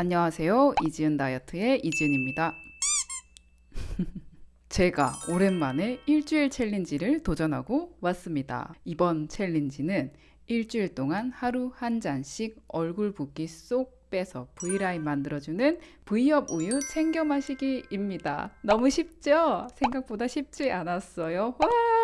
안녕하세요. 이지은 다이어트의 이지은입니다. 제가 오랜만에 일주일 챌린지를 도전하고 왔습니다. 이번 챌린지는 일주일 동안 하루 한 잔씩 얼굴 붓기 쏙 빼서 V라인 만들어주는 V업 우유 챙겨 마시기입니다. 너무 쉽죠? 생각보다 쉽지 않았어요. 와!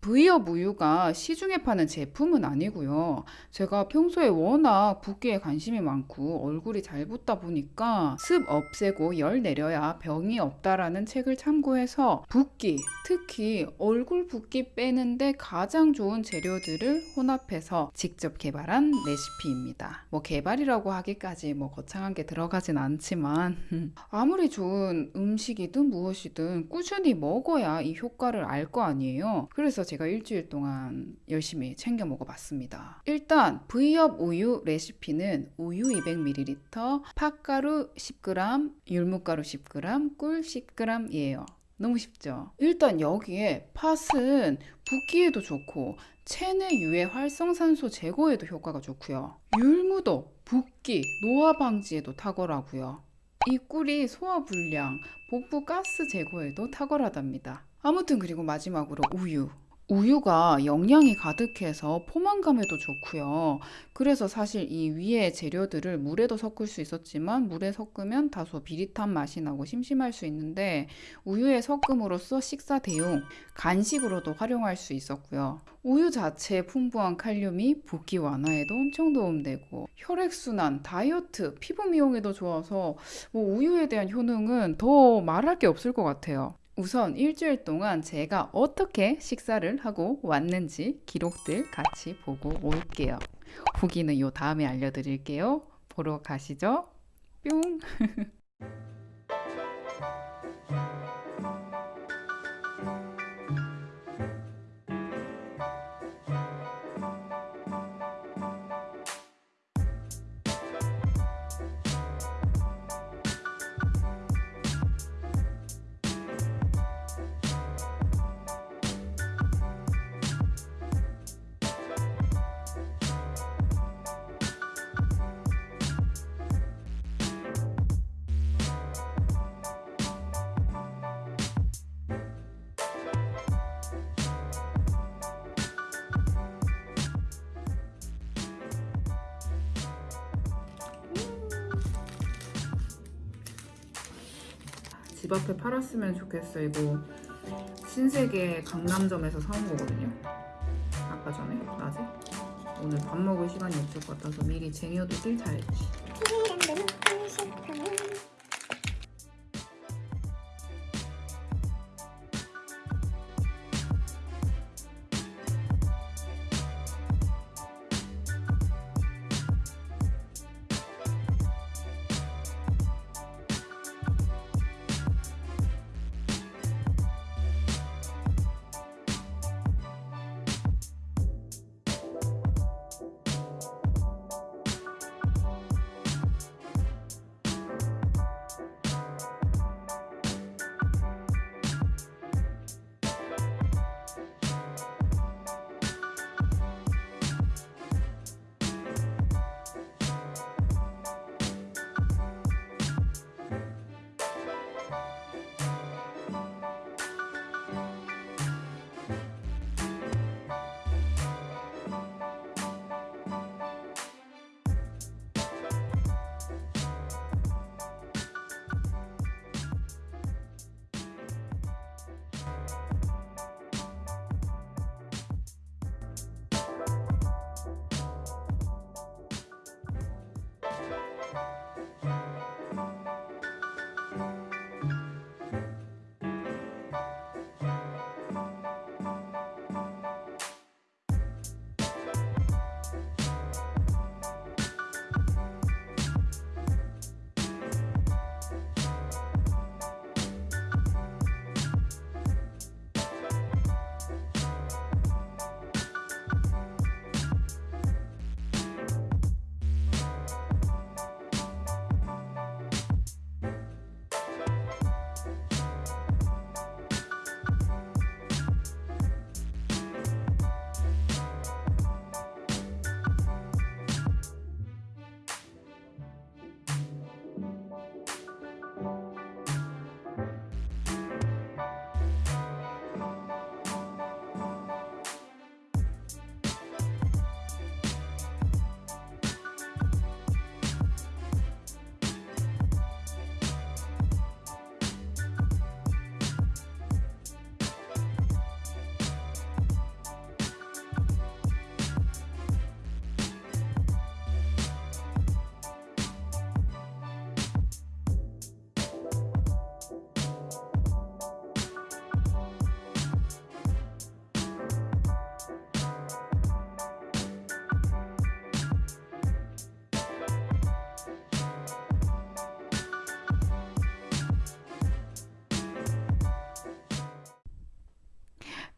V업 우유가 시중에 파는 제품은 아니고요. 제가 평소에 워낙 붓기에 관심이 많고 얼굴이 잘 붓다 보니까 습 없애고 열 내려야 병이 없다라는 책을 참고해서 붓기, 특히 얼굴 붓기 빼는데 가장 좋은 재료들을 혼합해서 직접 개발한 레시피입니다. 뭐 개발이라고 하기까지 뭐 거창한 게 들어가진 않지만 아무리 좋은 음식이든 무엇이든 꾸준히 먹어야 이 효과를 알 거 아니에요. 그래서 제가 일주일 동안 열심히 챙겨 먹어봤습니다. 일단 V업 우유 레시피는 우유 200ml, 팥가루 10g, 율무가루 10g, 꿀 10g이에요. 너무 쉽죠? 일단 여기에 팥은 붓기에도 좋고 체내 유해 활성산소 제거에도 효과가 좋고요. 율무도 붓기, 노화 방지에도 탁월하고요. 이 꿀이 소화 불량, 복부 가스 제거에도 탁월하답니다. 아무튼 그리고 마지막으로 우유. 우유가 영양이 가득해서 포만감에도 좋고요. 그래서 사실 이 위에 재료들을 물에도 섞을 수 있었지만 물에 섞으면 다소 비릿한 맛이 나고 심심할 수 있는데 우유에 섞음으로써 식사 대용, 간식으로도 활용할 수 있었고요. 우유 자체에 풍부한 칼륨이 붓기 완화에도 엄청 도움되고 혈액순환, 다이어트, 피부 미용에도 좋아서 뭐 우유에 대한 효능은 더 말할 게 없을 것 같아요. 우선 일주일 동안 제가 어떻게 식사를 하고 왔는지 기록들 같이 보고 올게요. 후기는 요 다음에 알려드릴게요. 보러 가시죠. 뿅! 집 앞에 팔았으면 좋겠어. 이거 신세계 강남점에서 사온 거거든요. 아까 전에 낮에? 오늘 밥 먹을 시간이 없을 것 같아서 미리 쟁여두길 잘했지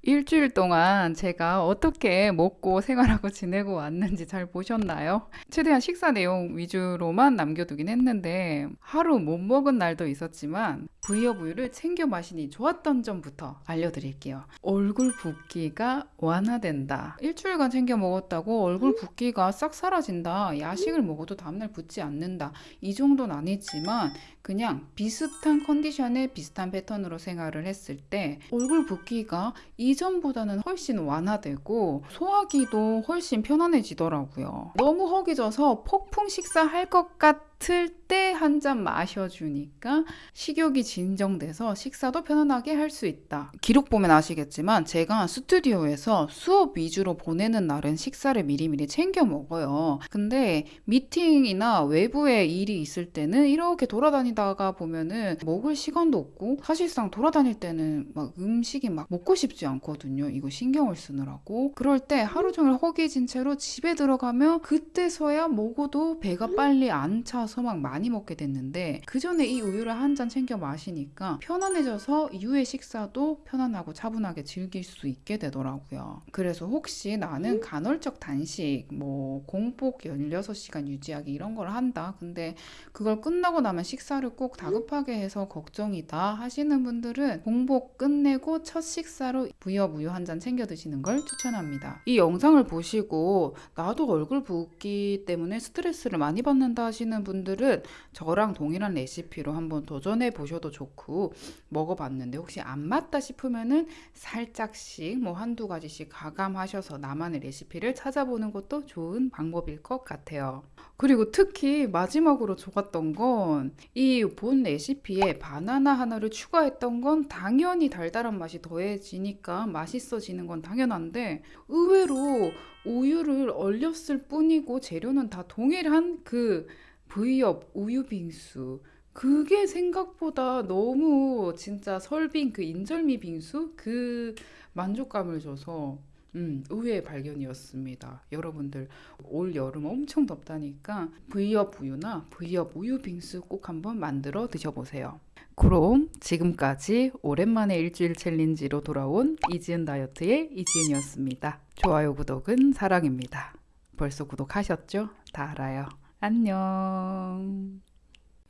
일주일 동안 제가 어떻게 먹고 생활하고 지내고 왔는지 잘 보셨나요? 최대한 식사 내용 위주로만 남겨두긴 했는데 하루 못 먹은 날도 있었지만 부이업 우유를 챙겨 마시니 좋았던 점부터 알려드릴게요. 얼굴 붓기가 완화된다. 일주일간 챙겨 먹었다고 얼굴 붓기가 싹 사라진다. 야식을 먹어도 다음날 붓지 않는다. 이 정도는 아니지만 그냥 비슷한 컨디션에 비슷한 패턴으로 생활을 했을 때 얼굴 붓기가 이 전보다는 훨씬 완화되고 소화기도 훨씬 편안해지더라고요. 너무 허기져서 폭풍 식사할 것 같 을 때 한 잔 마셔주니까 식욕이 진정돼서 식사도 편안하게 할 수 있다. 기록 보면 아시겠지만 제가 스튜디오에서 수업 위주로 보내는 날은 식사를 미리미리 챙겨 먹어요. 근데 미팅이나 외부에 일이 있을 때는 이렇게 돌아다니다가 보면은 먹을 시간도 없고 사실상 돌아다닐 때는 막 음식이 막 먹고 싶지 않거든요. 이거 신경을 쓰느라고. 그럴 때 하루 종일 허기진 채로 집에 들어가면 그때서야 먹어도 배가 빨리 안 차서 막 많이 먹게 됐는데 그 전에 이 우유를 한 잔 챙겨 마시니까 편안해져서 이후의 식사도 편안하고 차분하게 즐길 수 있게 되더라고요. 그래서 혹시 나는 간헐적 단식, 뭐 공복 16시간 유지하기 이런 걸 한다. 근데 그걸 끝나고 나면 식사를 꼭 다급하게 해서 걱정이다 하시는 분들은 공복 끝내고 첫 식사로 부엽 우유 한 잔 챙겨 드시는 걸 추천합니다. 이 영상을 보시고 나도 얼굴 붓기 때문에 스트레스를 많이 받는다 하시는 분 들은 저랑 동일한 레시피로 한번 도전해 보셔도 좋고 먹어봤는데 혹시 안 맞다 싶으면은 살짝씩 뭐 한두 가지씩 가감하셔서 나만의 레시피를 찾아보는 것도 좋은 방법일 것 같아요. 그리고 특히 마지막으로 좋았던 건 이 본 레시피에 바나나 하나를 추가했던 건 당연히 달달한 맛이 더해지니까 맛있어지는 건 당연한데 의외로 우유를 얼렸을 뿐이고 재료는 다 동일한 그 V엽 우유 빙수 그게 생각보다 너무 진짜 설빙 그 인절미 빙수 그 만족감을 줘서 음, 의외의 발견이었습니다. 여러분들 올 여름 엄청 덥다니까 V엽 우유나 V엽 우유 빙수 꼭 한번 만들어 드셔보세요. 그럼 지금까지 오랜만에 일주일 챌린지로 돌아온 이지은 다이어트의 이지은이었습니다. 좋아요, 구독은 사랑입니다. 벌써 구독하셨죠? 다 알아요. 안녕.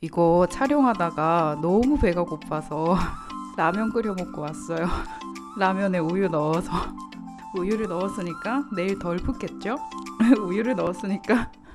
이거 촬영하다가 너무 배가 고파서 라면 끓여 먹고 왔어요. 라면에 우유 넣어서 우유를 넣었으니까 내일 덜 붓겠죠? 우유를 넣었으니까